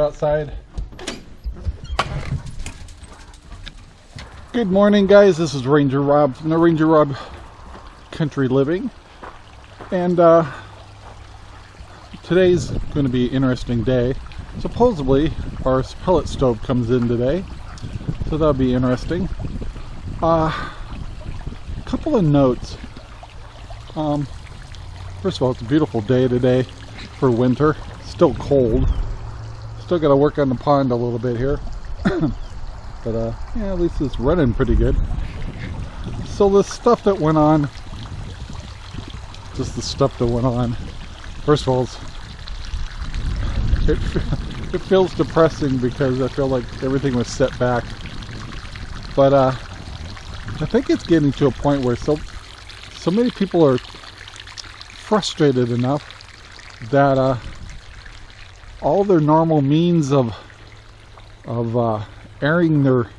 outside. Good morning guys, this is Ranger Rob from the Ranger Rob Country Living. And uh, today's going to be an interesting day. Supposedly our pellet stove comes in today, so that'll be interesting. Uh, a couple of notes. Um, first of all, it's a beautiful day today for winter. Still cold. Still got to work on the pond a little bit here. But uh, yeah, at least it's running pretty good. So the stuff that went on, just the stuff that went on. First of all, it, it feels depressing because I feel like everything was set back. But uh, I think it's getting to a point where so so many people are frustrated enough that uh, all their normal means of of uh, airing their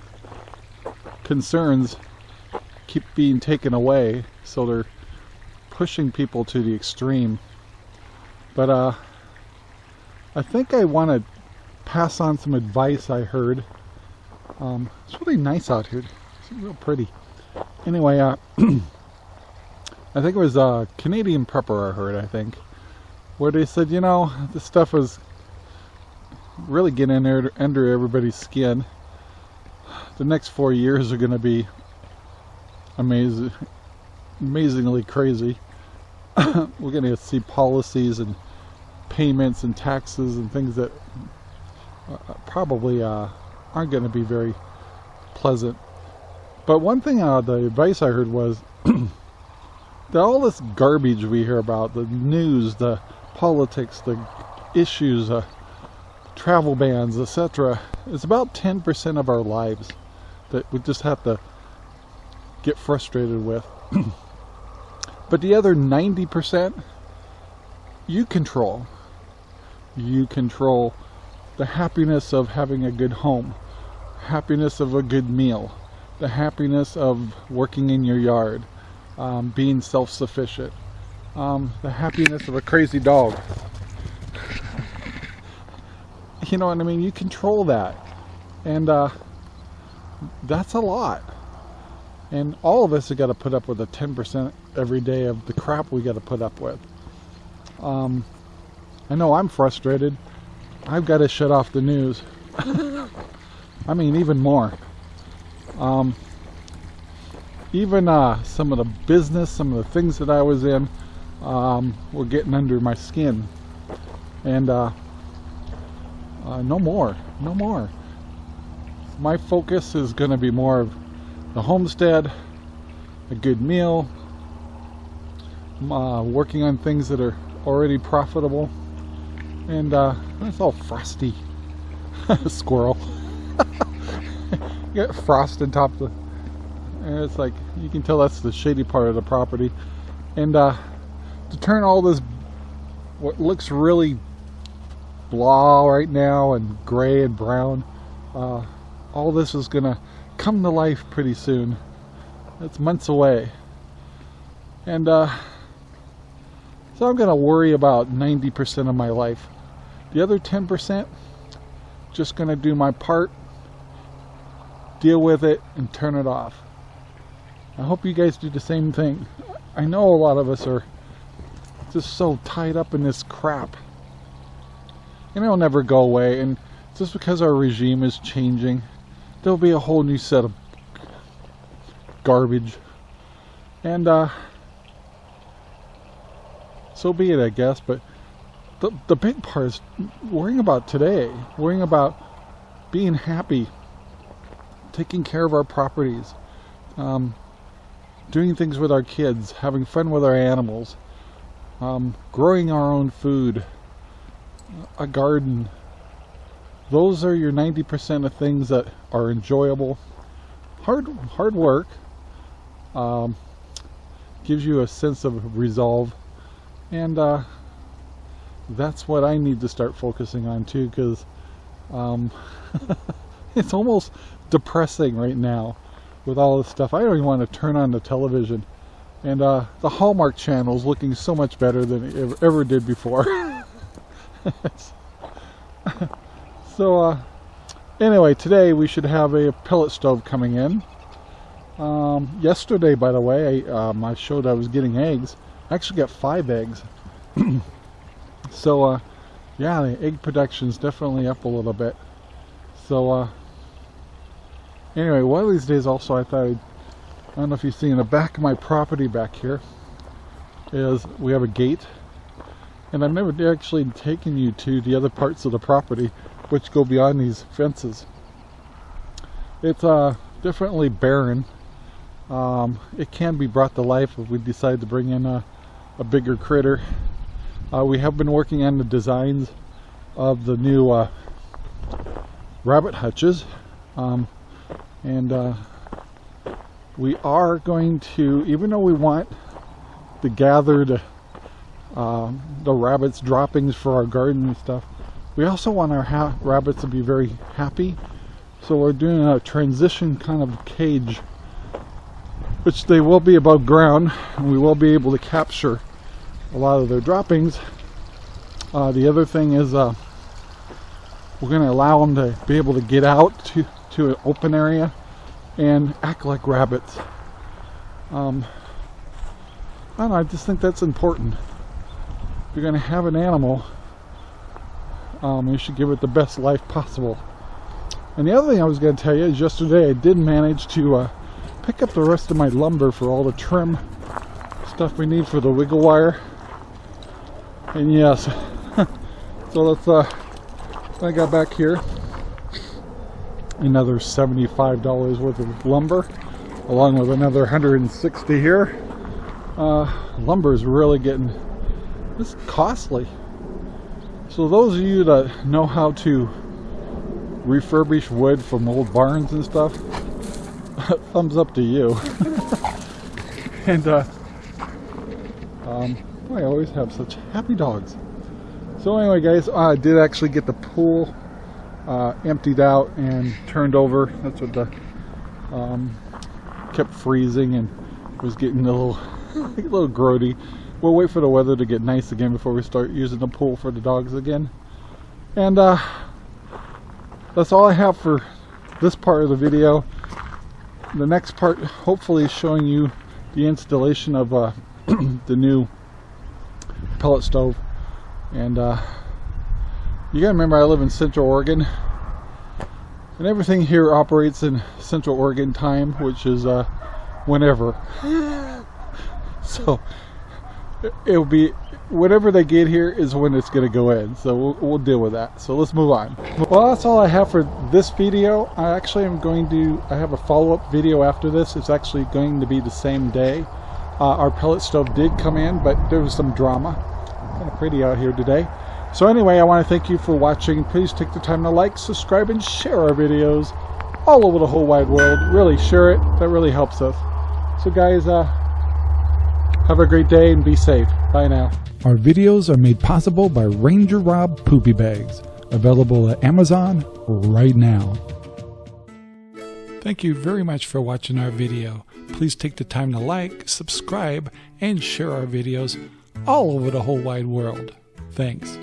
concerns keep being taken away so they're pushing people to the extreme. But uh I think I want to pass on some advice I heard. Um, it's really nice out here. It's real pretty. Anyway uh I think it was uh Canadian prepper I heard I think where they said you know this stuff was really getting under, under everybody's skin the next four years are going to be amazing, amazingly crazy. We're going to see policies and payments and taxes and things that uh, probably uh, aren't going to be very pleasant. But one thing, uh, the advice I heard was that all this garbage we hear about, the news, the politics, the issues, uh, travel bans, etc., It's about 10% of our lives that we just have to get frustrated with. but the other 90% you control. You control the happiness of having a good home, happiness of a good meal, the happiness of working in your yard, um, being self-sufficient, um, the happiness of a crazy dog. you know what I mean? You control that. And uh, that's a lot. And all of us have got to put up with a 10% every day of the crap we got to put up with. Um, I know I'm frustrated. I've got to shut off the news. I mean, even more. Um, even uh, some of the business, some of the things that I was in, um, were getting under my skin. And uh, uh, no more, no more my focus is going to be more of the homestead, a good meal, uh, working on things that are already profitable, and uh, it's all frosty. Squirrel. Get frost on top of the, and it's like, you can tell that's the shady part of the property. And uh, to turn all this, what looks really blah right now and gray and brown, uh, all this is going to come to life pretty soon. It's months away. And uh, so I'm going to worry about 90% of my life. The other 10%, just going to do my part, deal with it, and turn it off. I hope you guys do the same thing. I know a lot of us are just so tied up in this crap. And it'll never go away. And just because our regime is changing, there'll be a whole new set of garbage. And, uh, so be it, I guess. But the, the big part is worrying about today, worrying about being happy, taking care of our properties, um, doing things with our kids, having fun with our animals, um, growing our own food, a garden, those are your 90% of things that are enjoyable. Hard, hard work um, gives you a sense of resolve, and uh, that's what I need to start focusing on too, because um, it's almost depressing right now with all this stuff. I don't even want to turn on the television, and uh, the Hallmark channel is looking so much better than it ever, ever did before. So, uh, anyway, today we should have a pellet stove coming in. Um, yesterday, by the way, I, um, I showed I was getting eggs. I actually got five eggs. so, uh, yeah, the egg production is definitely up a little bit. So, uh, anyway, one of these days also I thought I'd, I don't know if you see in the back of my property back here is we have a gate and I've never actually taken you to the other parts of the property which go beyond these fences. It's uh, definitely barren. Um, it can be brought to life if we decide to bring in a, a bigger critter. Uh, we have been working on the designs of the new uh, rabbit hutches um, and uh, we are going to, even though we want to gather the, uh, the rabbits droppings for our garden and stuff, we also want our rabbits to be very happy. So we're doing a transition kind of cage, which they will be above ground, and we will be able to capture a lot of their droppings. Uh, the other thing is uh, we're going to allow them to be able to get out to, to an open area and act like rabbits. Um, I don't know, I just think that's important. If you're going to have an animal, um, you should give it the best life possible. And the other thing I was going to tell you is yesterday I did manage to uh, pick up the rest of my lumber for all the trim stuff we need for the wiggle wire. And yes, so let's, uh, I got back here another $75 worth of lumber along with another 160 here uh, lumber is really getting it's costly so those of you that know how to refurbish wood from old barns and stuff thumbs up to you and uh, um, I always have such happy dogs so anyway guys I did actually get the pool uh, emptied out and turned over. That's what the um, kept freezing and was getting a little a little grody. We'll wait for the weather to get nice again before we start using the pool for the dogs again. And uh, that's all I have for this part of the video. The next part hopefully is showing you the installation of uh, the new pellet stove and uh, you gotta remember I live in Central Oregon and everything here operates in Central Oregon time which is uh, whenever so it'll be whatever they get here is when it's going to go in so we'll, we'll, deal with that so let's move on well that's all I have for this video I actually am going to I have a follow-up video after this it's actually going to be the same day uh, our pellet stove did come in but there was some drama kind of pretty out here today so anyway, I want to thank you for watching. Please take the time to like, subscribe, and share our videos all over the whole wide world. Really, share it. That really helps us. So guys, uh, have a great day and be safe. Bye now. Our videos are made possible by Ranger Rob Poopy Bags, available at Amazon right now. Thank you very much for watching our video. Please take the time to like, subscribe, and share our videos all over the whole wide world. Thanks.